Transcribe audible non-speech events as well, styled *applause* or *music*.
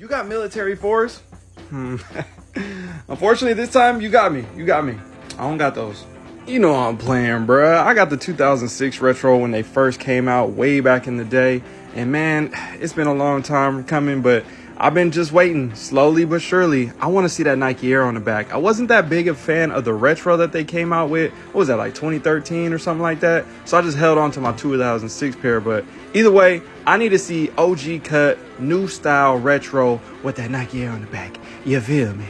You got military fours? Hmm. *laughs* Unfortunately, this time you got me. You got me. I don't got those. You know I'm playing, bruh. I got the 2006 retro when they first came out way back in the day. And man, *sighs* it's been a long time coming, but I've been just waiting, slowly but surely. I want to see that Nike Air on the back. I wasn't that big a fan of the retro that they came out with. What was that, like 2013 or something like that? So I just held on to my 2006 pair. But either way, I need to see OG cut, new style retro with that Nike Air on the back. You feel me?